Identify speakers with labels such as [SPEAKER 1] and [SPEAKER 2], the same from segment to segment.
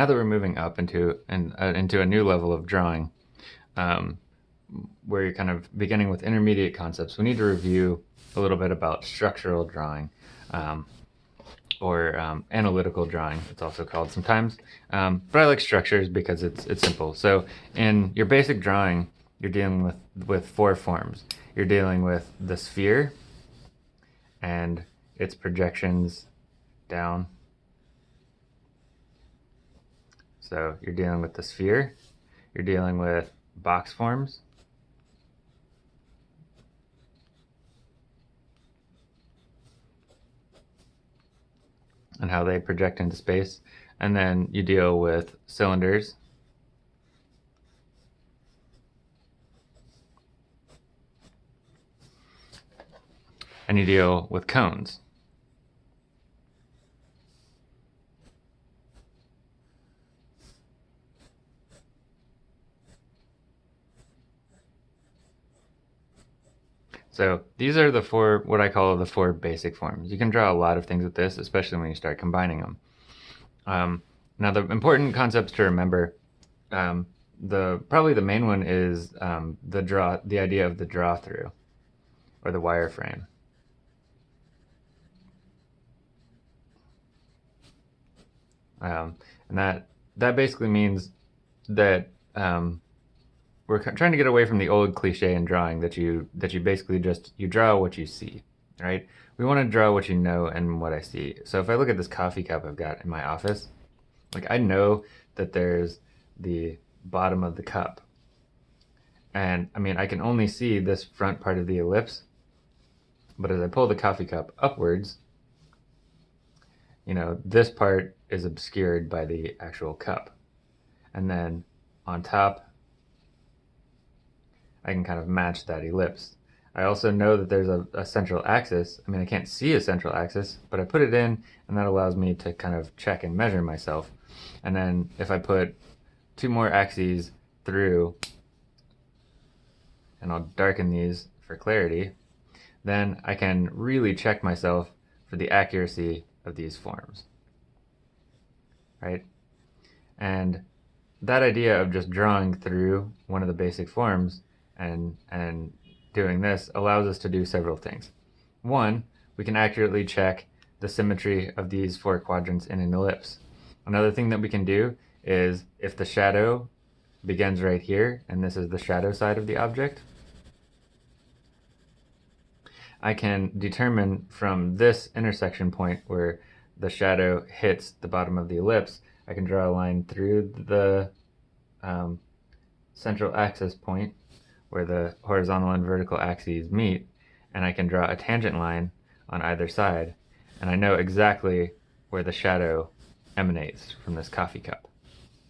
[SPEAKER 1] now that we're moving up into and uh, into a new level of drawing, um, where you're kind of beginning with intermediate concepts, we need to review a little bit about structural drawing. Um, or um, analytical drawing, it's also called sometimes. Um, but I like structures because it's it's simple. So in your basic drawing, you're dealing with, with four forms. You're dealing with the sphere and its projections down. So you're dealing with the sphere, you're dealing with box forms, and how they project into space. And then you deal with cylinders. And you deal with cones. So these are the four, what I call the four basic forms. You can draw a lot of things with this, especially when you start combining them. Um, now the important concepts to remember, um, the probably the main one is um, the draw, the idea of the draw through, or the wireframe. Um, and that that basically means that um, we're trying to get away from the old cliche in drawing that you that you basically just you draw what you see, right? We want to draw what you know and what I see. So if I look at this coffee cup I've got in my office, like I know that there's the bottom of the cup. And I mean, I can only see this front part of the ellipse, but as I pull the coffee cup upwards, you know, this part is obscured by the actual cup. And then on top, I can kind of match that ellipse. I also know that there's a, a, central axis. I mean, I can't see a central axis, but I put it in and that allows me to kind of check and measure myself. And then if I put two more axes through, and I'll darken these for clarity, then I can really check myself for the accuracy of these forms, right? And that idea of just drawing through one of the basic forms and, and doing this allows us to do several things. One, we can accurately check the symmetry of these four quadrants in an ellipse. Another thing that we can do is if the shadow begins right here, and this is the shadow side of the object, I can determine from this intersection point where the shadow hits the bottom of the ellipse, I can draw a line through the um, central axis point where the horizontal and vertical axes meet, and I can draw a tangent line on either side, and I know exactly where the shadow emanates from this coffee cup,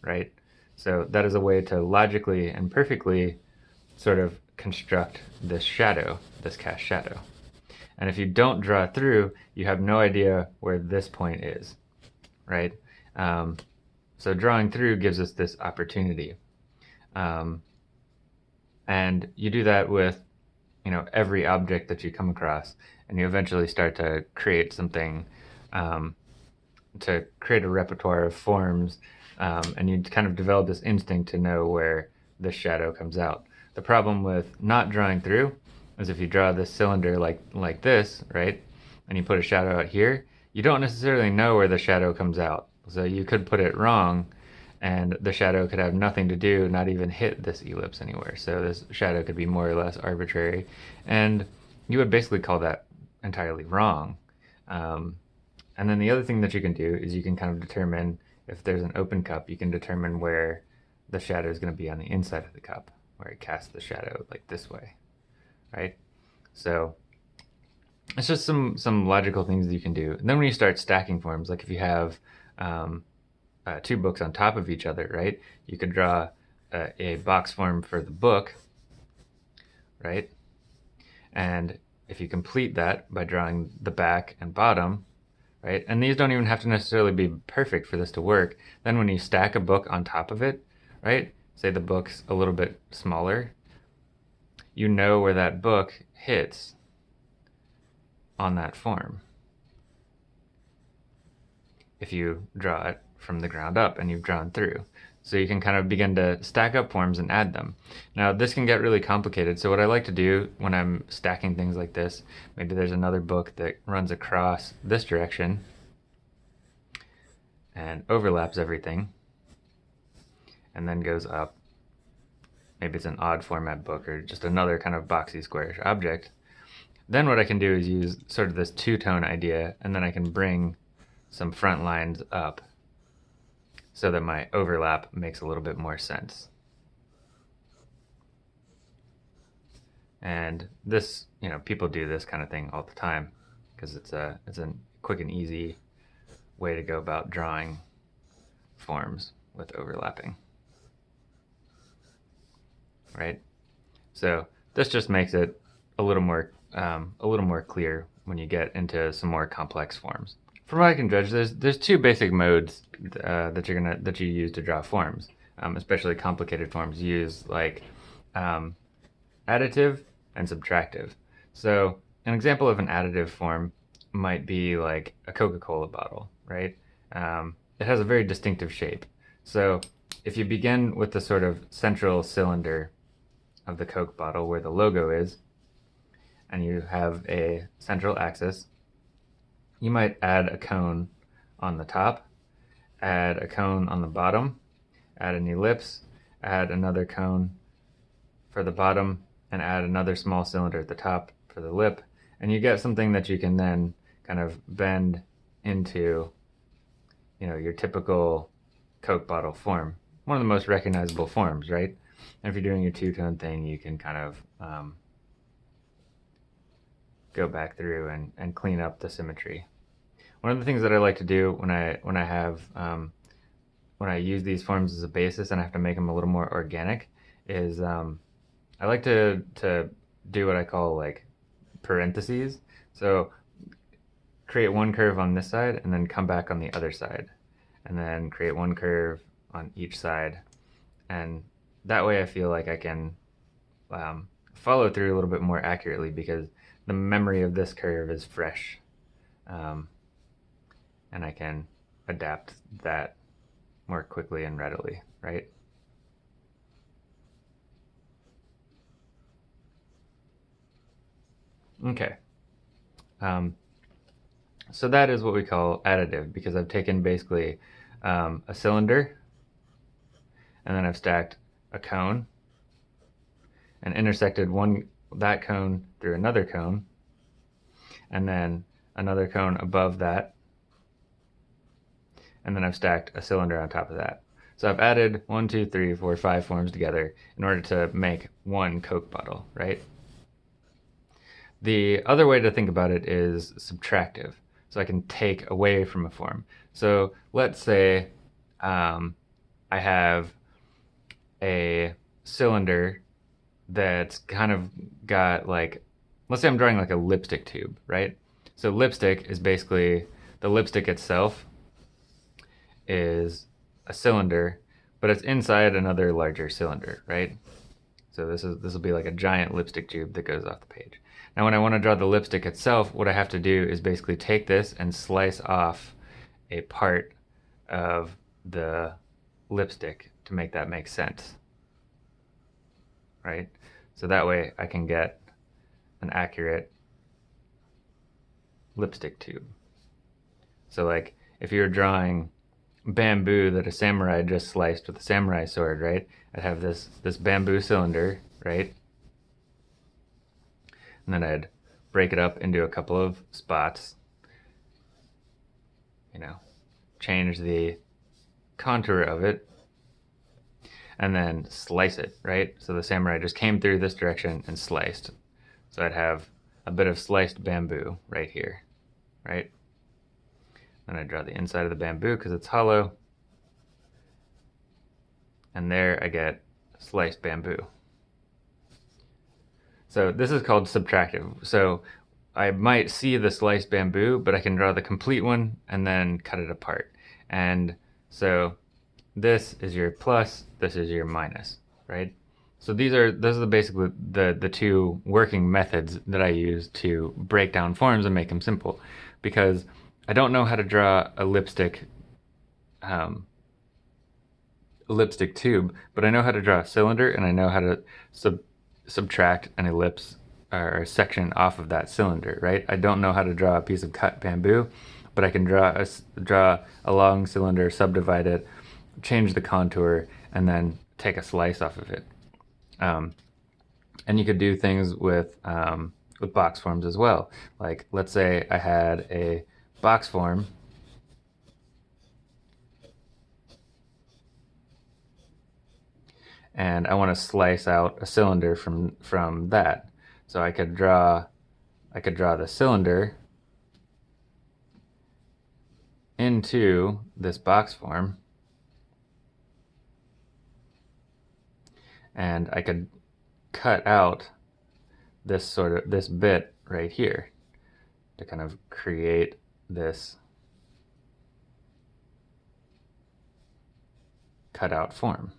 [SPEAKER 1] right? So that is a way to logically and perfectly sort of construct this shadow, this cast shadow. And if you don't draw through, you have no idea where this point is, right? Um, so drawing through gives us this opportunity. Um, and you do that with, you know, every object that you come across, and you eventually start to create something, um, to create a repertoire of forms, um, and you kind of develop this instinct to know where the shadow comes out. The problem with not drawing through is if you draw this cylinder like like this, right, and you put a shadow out here, you don't necessarily know where the shadow comes out. So you could put it wrong and the shadow could have nothing to do, not even hit this ellipse anywhere. So this shadow could be more or less arbitrary. And you would basically call that entirely wrong. Um, and then the other thing that you can do is you can kind of determine if there's an open cup, you can determine where the shadow is going to be on the inside of the cup, where it casts the shadow like this way, right? So it's just some some logical things that you can do. And then when you start stacking forms, like if you have um, uh, two books on top of each other, right? You could draw uh, a box form for the book, right? And if you complete that by drawing the back and bottom, right? And these don't even have to necessarily be perfect for this to work. Then when you stack a book on top of it, right? Say the book's a little bit smaller, you know where that book hits on that form if you draw it from the ground up and you've drawn through. So you can kind of begin to stack up forms and add them. Now this can get really complicated. So what I like to do when I'm stacking things like this, maybe there's another book that runs across this direction and overlaps everything and then goes up. Maybe it's an odd format book or just another kind of boxy squarish object. Then what I can do is use sort of this two-tone idea and then I can bring some front lines up so that my overlap makes a little bit more sense. And this, you know, people do this kind of thing all the time because it's a it's a quick and easy way to go about drawing forms with overlapping. Right? So this just makes it a little more um, a little more clear when you get into some more complex forms. From what I can judge, there's there's two basic modes uh, that you're gonna that you use to draw forms, um, especially complicated forms. You use like um, additive and subtractive. So an example of an additive form might be like a Coca-Cola bottle, right? Um, it has a very distinctive shape. So if you begin with the sort of central cylinder of the Coke bottle where the logo is, and you have a central axis you might add a cone on the top, add a cone on the bottom, add an ellipse, add another cone for the bottom, and add another small cylinder at the top for the lip, and you get something that you can then kind of bend into, you know, your typical Coke bottle form. One of the most recognizable forms, right? And if you're doing your two-tone thing, you can kind of um, go back through and, and clean up the symmetry. One of the things that I like to do when I when I have um, when I use these forms as a basis and I have to make them a little more organic is um, I like to to do what I call like parentheses. So create one curve on this side and then come back on the other side and then create one curve on each side and that way I feel like I can um, follow through a little bit more accurately because the memory of this curve is fresh um, and I can adapt that more quickly and readily, right? Okay. Um, so that is what we call additive because I've taken basically um, a cylinder and then I've stacked a cone and intersected one that cone through another cone and then another cone above that and then I've stacked a cylinder on top of that. So I've added one, two, three, four, five forms together in order to make one Coke bottle, right? The other way to think about it is subtractive. So I can take away from a form. So let's say um, I have a cylinder that's kind of got like, let's say I'm drawing like a lipstick tube, right? So lipstick is basically the lipstick itself is a cylinder, but it's inside another larger cylinder, right? So this is this will be like a giant lipstick tube that goes off the page. Now when I want to draw the lipstick itself, what I have to do is basically take this and slice off a part of the lipstick to make that make sense. Right? So that way I can get an accurate lipstick tube. So like if you're drawing bamboo that a samurai just sliced with a samurai sword, right? I'd have this, this bamboo cylinder, right? And then I'd break it up into a couple of spots, you know, change the contour of it, and then slice it, right? So the samurai just came through this direction and sliced. So I'd have a bit of sliced bamboo right here, right? Then I draw the inside of the bamboo because it's hollow. And there I get sliced bamboo. So this is called subtractive. So I might see the sliced bamboo, but I can draw the complete one and then cut it apart. And so this is your plus, this is your minus, right? So these are those are the basically the the two working methods that I use to break down forms and make them simple, because I don't know how to draw a lipstick um, elliptic tube, but I know how to draw a cylinder and I know how to sub subtract an ellipse or a section off of that cylinder, right? I don't know how to draw a piece of cut bamboo, but I can draw a, draw a long cylinder, subdivide it, change the contour, and then take a slice off of it. Um, and you could do things with um, with box forms as well. Like let's say I had a box form and I want to slice out a cylinder from from that. So I could draw I could draw the cylinder into this box form and I could cut out this sort of this bit right here to kind of create this cutout form.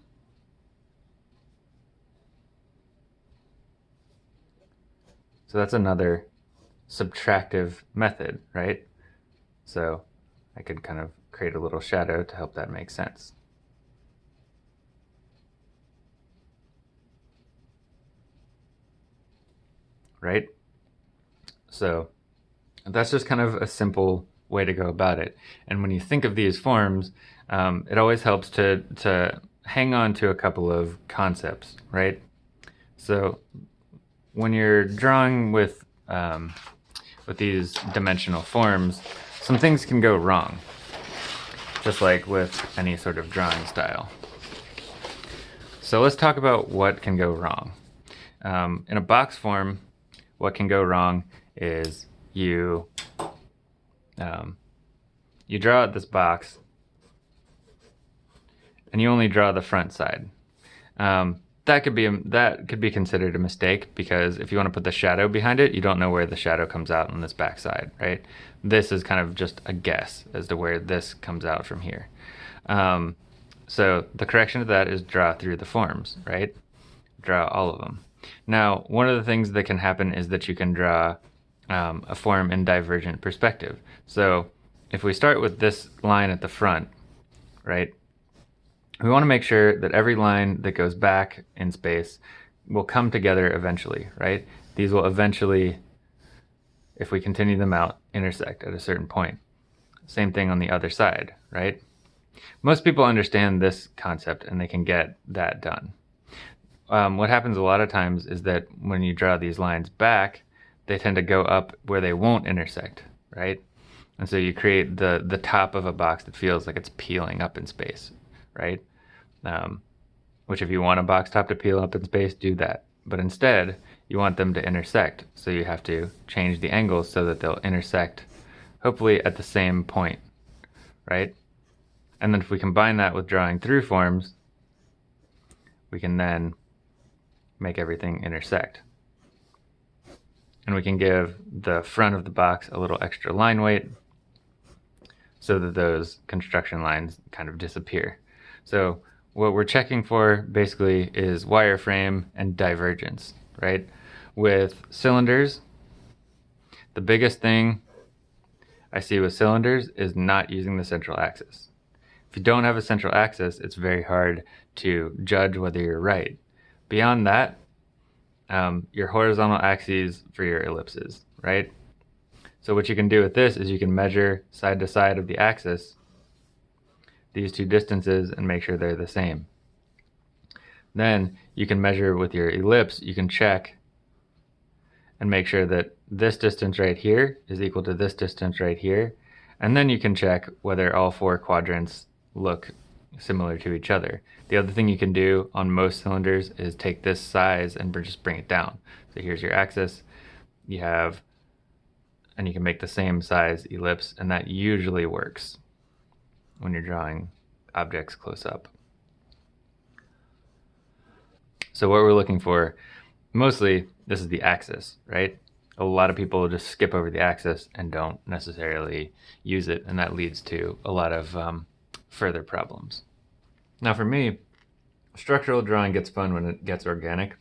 [SPEAKER 1] So that's another subtractive method, right? So I could kind of create a little shadow to help that make sense. Right? So that's just kind of a simple way to go about it. And when you think of these forms, um, it always helps to, to hang on to a couple of concepts, right? So when you're drawing with um, with these dimensional forms, some things can go wrong, just like with any sort of drawing style. So let's talk about what can go wrong. Um, in a box form, what can go wrong is you um, you draw out this box and you only draw the front side. Um, that could be a, that could be considered a mistake because if you want to put the shadow behind it, you don't know where the shadow comes out on this backside, right? This is kind of just a guess as to where this comes out from here. Um, so the correction to that is draw through the forms, right? Draw all of them. Now, one of the things that can happen is that you can draw um, a form in divergent perspective. So if we start with this line at the front, right? we want to make sure that every line that goes back in space will come together eventually, right? These will eventually, if we continue them out, intersect at a certain point. Same thing on the other side, right? Most people understand this concept and they can get that done. Um, what happens a lot of times is that when you draw these lines back, they tend to go up where they won't intersect, right? And so you create the, the top of a box that feels like it's peeling up in space, right? Um, which if you want a box top to peel up in space, do that. But instead, you want them to intersect. So you have to change the angles so that they'll intersect, hopefully at the same point, right? And then if we combine that with drawing through forms, we can then make everything intersect. And we can give the front of the box a little extra line weight so that those construction lines kind of disappear. So what we're checking for basically is wireframe and divergence, right? With cylinders, the biggest thing I see with cylinders is not using the central axis. If you don't have a central axis, it's very hard to judge whether you're right. Beyond that, um, your horizontal axes for your ellipses, right? So what you can do with this is you can measure side to side of the axis these two distances and make sure they're the same. Then you can measure with your ellipse, you can check and make sure that this distance right here is equal to this distance right here. And then you can check whether all four quadrants look similar to each other. The other thing you can do on most cylinders is take this size and just bring it down. So here's your axis, you have, and you can make the same size ellipse and that usually works when you're drawing objects close up. So what we're looking for, mostly this is the axis, right? A lot of people just skip over the axis and don't necessarily use it, and that leads to a lot of um, further problems. Now for me, structural drawing gets fun when it gets organic.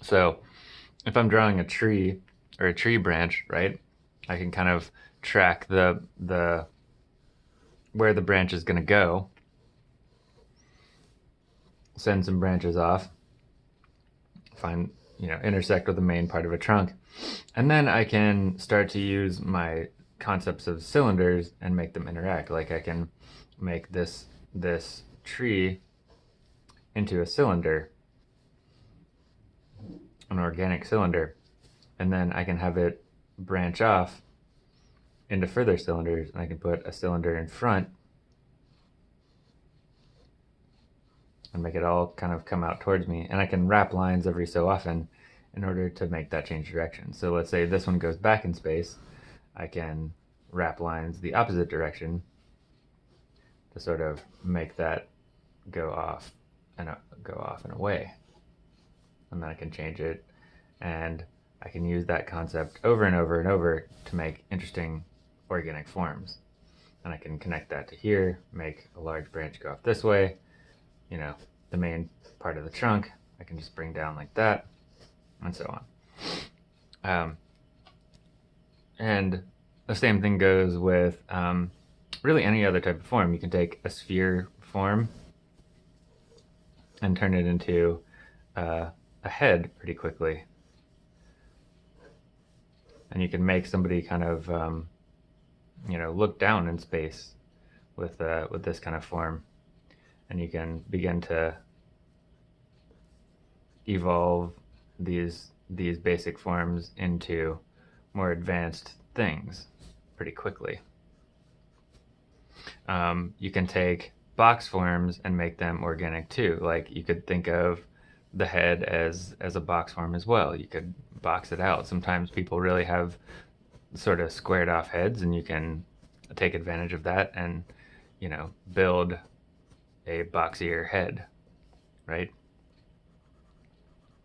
[SPEAKER 1] So if I'm drawing a tree or a tree branch, right, I can kind of track the, the where the branch is going to go. Send some branches off. Find, you know, intersect with the main part of a trunk. And then I can start to use my concepts of cylinders and make them interact. Like I can make this, this tree into a cylinder, an organic cylinder. And then I can have it branch off into further cylinders and I can put a cylinder in front and make it all kind of come out towards me and I can wrap lines every so often in order to make that change direction. So let's say this one goes back in space, I can wrap lines the opposite direction to sort of make that go off and uh, go off and away. And then I can change it and I can use that concept over and over and over to make interesting organic forms. And I can connect that to here, make a large branch go off this way, you know, the main part of the trunk, I can just bring down like that, and so on. Um, and the same thing goes with um, really any other type of form. You can take a sphere form and turn it into uh, a head pretty quickly. And you can make somebody kind of um, you know, look down in space with, uh, with this kind of form. And you can begin to evolve these, these basic forms into more advanced things pretty quickly. Um, you can take box forms and make them organic too. Like you could think of the head as as a box form as well. You could box it out. Sometimes people really have sort of squared off heads and you can take advantage of that and, you know, build a boxier head, right?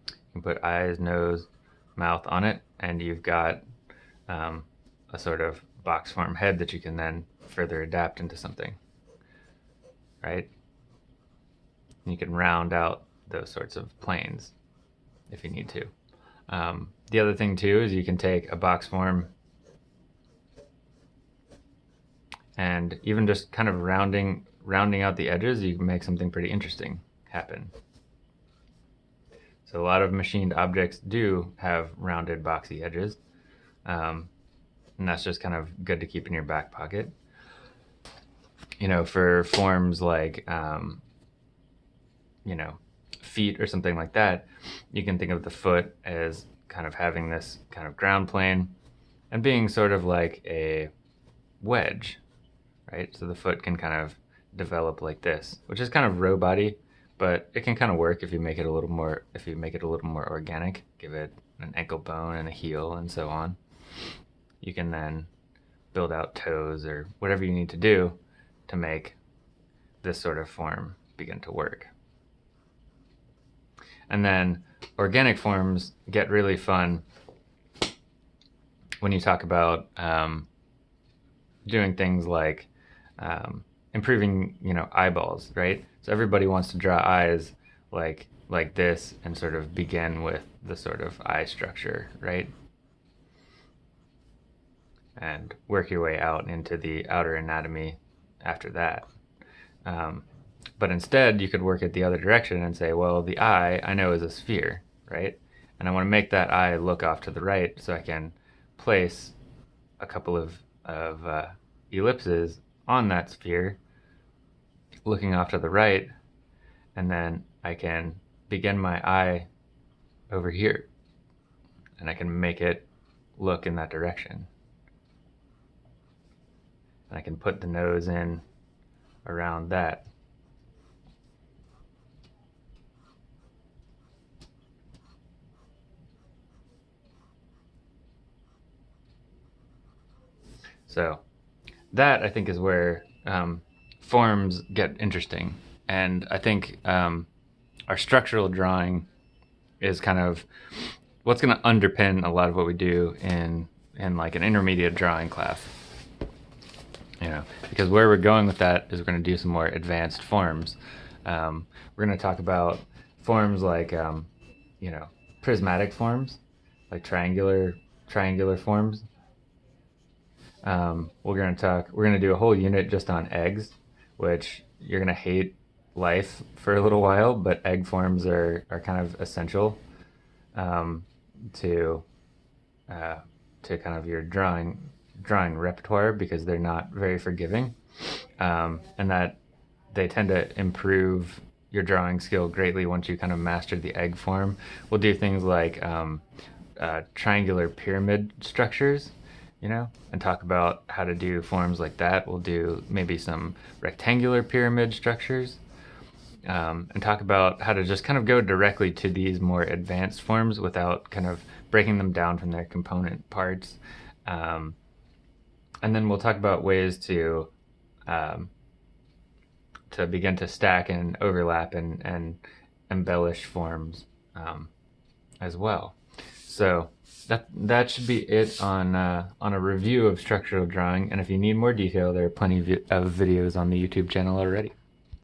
[SPEAKER 1] You can put eyes, nose, mouth on it and you've got um, a sort of box form head that you can then further adapt into something, right? You can round out those sorts of planes if you need to. Um, the other thing too is you can take a box form and even just kind of rounding rounding out the edges you can make something pretty interesting happen so a lot of machined objects do have rounded boxy edges um, and that's just kind of good to keep in your back pocket you know for forms like um, you know feet or something like that you can think of the foot as kind of having this kind of ground plane and being sort of like a wedge right? So the foot can kind of develop like this, which is kind of row body, but it can kind of work if you make it a little more, if you make it a little more organic, give it an ankle bone and a heel and so on. You can then build out toes or whatever you need to do to make this sort of form begin to work. And then organic forms get really fun when you talk about um, doing things like um, improving, you know, eyeballs, right? So everybody wants to draw eyes like like this and sort of begin with the sort of eye structure, right? And work your way out into the outer anatomy after that. Um, but instead, you could work it the other direction and say, well, the eye I know is a sphere, right? And I want to make that eye look off to the right so I can place a couple of, of uh, ellipses on that sphere, looking off to the right, and then I can begin my eye over here, and I can make it look in that direction. I can put the nose in around that. So that I think is where um, forms get interesting. And I think um, our structural drawing is kind of what's going to underpin a lot of what we do in in like an intermediate drawing class. You know, because where we're going with that is we're going to do some more advanced forms. Um, we're going to talk about forms like, um, you know, prismatic forms, like triangular triangular forms, Um, we're gonna talk. We're gonna do a whole unit just on eggs, which you're gonna hate life for a little while, but egg forms are are kind of essential um, to uh, to kind of your drawing drawing repertoire because they're not very forgiving, um, and that they tend to improve your drawing skill greatly once you kind of master the egg form. We'll do things like um, uh, triangular pyramid structures, you know, and talk about how to do forms like that. We'll do maybe some rectangular pyramid structures. Um, and talk about how to just kind of go directly to these more advanced forms without kind of breaking them down from their component parts. Um, and then we'll talk about ways to um, to begin to stack and overlap and, and embellish forms um, as well. So that that should be it on uh, on a review of structural drawing. And if you need more detail, there are plenty of videos on the YouTube channel already.